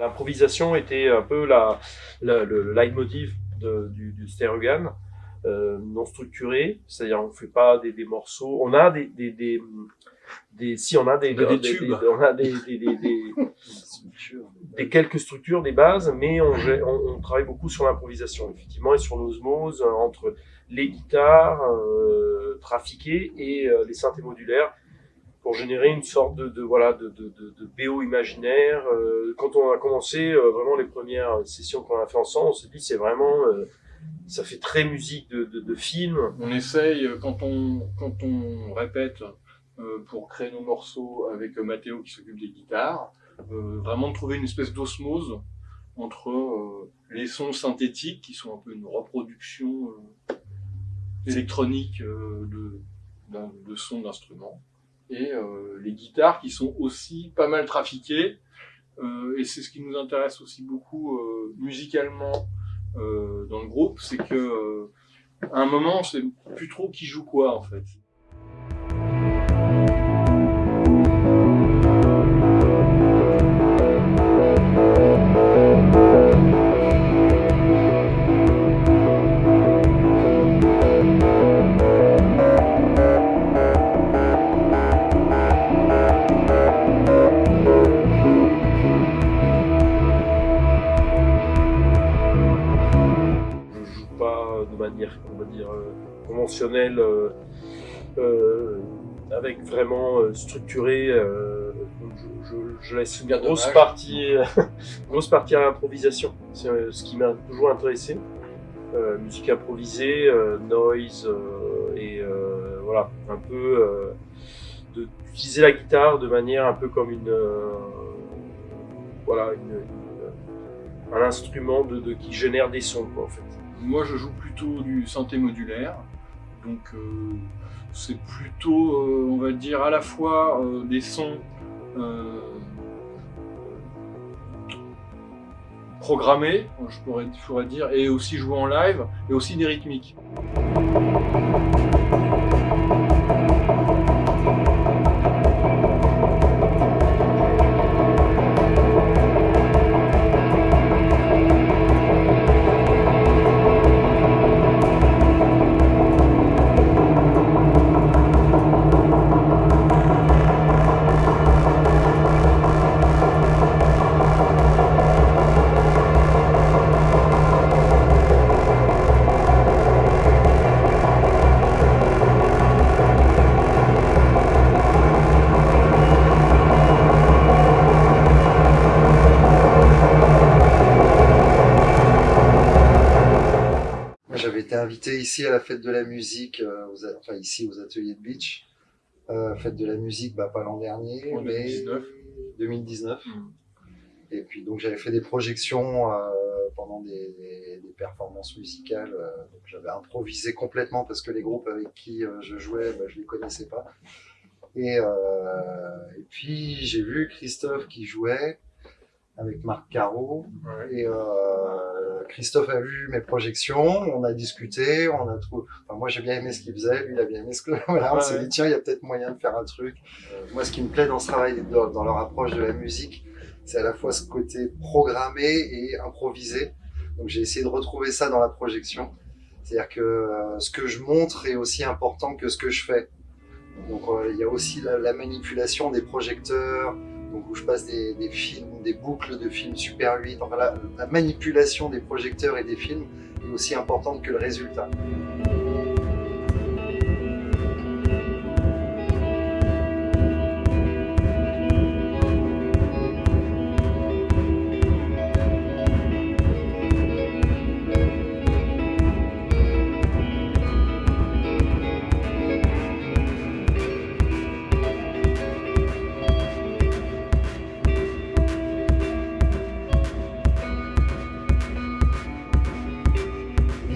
L'improvisation était un peu la, la- le leitmotiv du, du Stereogan, euh, non structuré, c'est-à-dire on fait pas des, des morceaux, on a des, des, des, des- si on a des, des tubes. on a des, des, quelques structures, des bases, mais on, gè- on, on travaille beaucoup sur l'improvisation, effectivement, et sur l'osmose euh, entre les guitares euh, trafiquées et euh, les synthés modulaires pour générer une sorte de, de voilà de, de, de, de BO imaginaire. Euh, quand on a commencé euh, vraiment les premières sessions qu'on a fait ensemble, on s'est dit c'est vraiment euh, ça fait très musique de, de, de film. On essaye, quand on, quand on répète pour créer nos morceaux avec Mathéo qui s'occupe des guitares, vraiment de trouver une espèce d'osmose entre les sons synthétiques qui sont un peu une reproduction électronique de, d'un- de sons d'instruments et euh, les guitares qui sont aussi pas mal trafiquées euh, et c'est ce qui nous intéresse aussi beaucoup euh, musicalement dans le groupe, c'est que à un moment, on sait plus trop qui joue quoi en fait. Manière on va dire euh, conventionnelle euh, euh, avec vraiment structuré. je, je- je laisse une grosse dommage. partie, grosse partie à l'improvisation. C'est ce qui m'a toujours intéressé. Euh, musique improvisée, euh, noise euh, et voilà un peu d'utiliser la guitare de manière un peu comme une voilà une, une- un instrument de, de- qui génère des sons quoi en fait. Moi, je joue plutôt du synthé modulaire, donc euh, c'est plutôt, euh, on va dire, à la fois euh, des sons programmés, je pourrais, je pourrais dire, et aussi joués en live, et aussi des rythmiques. Été invité ici à la fête de la musique, euh, aux a- enfin ici aux ateliers de Beach. Euh, fête de la musique, bah, pas l'an dernier, En mais 2019. 2019. Mm. Et puis donc j'avais fait des projections euh, pendant des, des- des performances musicales. euh, j'avais improvisé complètement parce que les groupes avec qui euh, je jouais, bah, je les connaissais pas. Et, euh, et puis j'ai vu Christophe qui jouait avec Marc Caro. Ouais. Et euh, Christophe a vu mes projections, on a discuté, on a trouvé. Enfin, moi j'ai bien aimé ce qu'il faisait, lui il a bien aimé ce que. Voilà, on Ouais, s'est dit tiens, il y a peut-être moyen de faire un truc. Euh, moi, ce qui me plaît dans ce travail, dans, dans leur approche de la musique, c'est à la fois ce côté programmé et improvisé. Donc j'ai essayé de retrouver ça dans la projection. C'est-à-dire que euh, ce que je montre est aussi important que ce que je fais. Donc il y a aussi la, la manipulation des projecteurs, donc où je passe des, des films, des boucles de films Super 8. Enfin, la, la manipulation des projecteurs et des films est aussi importante que le résultat.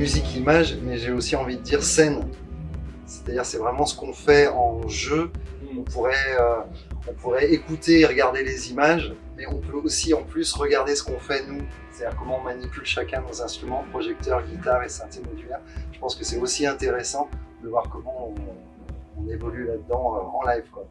Musique image, mais j'ai aussi envie de dire scène. C'est-à-dire c'est vraiment ce qu'on fait en jeu. On pourrait, euh, on pourrait écouter et regarder les images, mais on peut aussi en plus regarder ce qu'on fait nous. C'est-à-dire comment on manipule chacun nos instruments, projecteur, guitare et synthé modulaire. Je pense que c'est aussi intéressant de voir comment on, on évolue là-dedans euh, en live. Quoi.